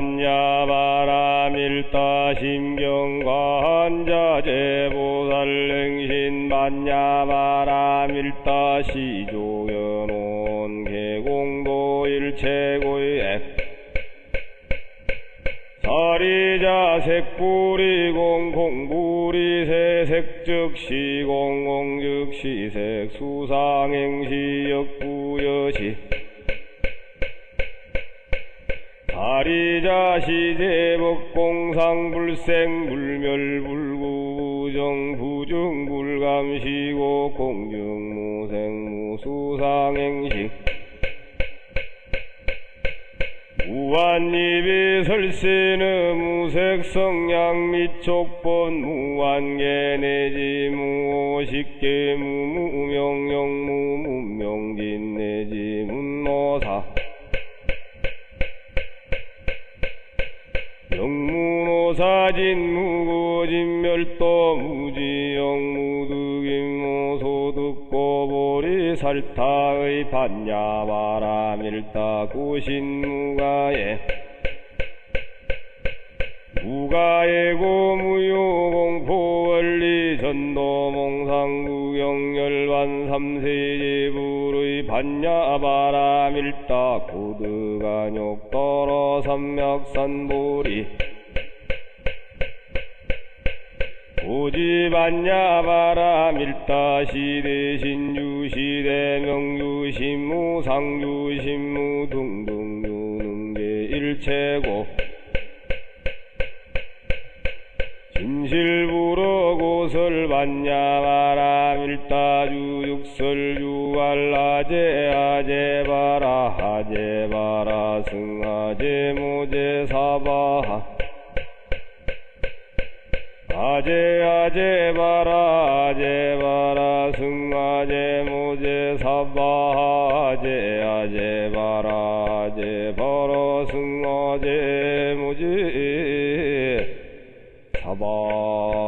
반야바라밀다 심경관자제보살랭신 반야바라밀다 시조연온 개공도 일체고의 액 사리자 색불이 공 공불이 세 색 즉 시 공공 즉 시 색 수상행시 역부여시 사리자 시제 법 공상 불생 불멸 불구 부정 부중 불감시고 공중 무생 무수상행시 무한입이 설세는 무색성양 미촉본 무한계 내지 무오식계 무무명령 무 무노사진 무고진 멸도 무지영 무득임 무소득고 보리 살타의 반야바라밀다 구신 무가에 무가예고 무효공포 원리 전도 몽상구경열반 삼세제불의 반야바라밀다 고드간욕도로 삼맥산보리 오지반야 바라 밀다시 대 신 유시대 명유신무 상유신무 등등 유능계 일체고 진실부로 고설 반야 바라 밀다주 육설 유알라제 아제바라 하제바라 승하제 모제 사바하 아제 아제 바라 아제 바라 승아제 모제 사바 아제 아제 바라 아제 바라 승아제 모제 사바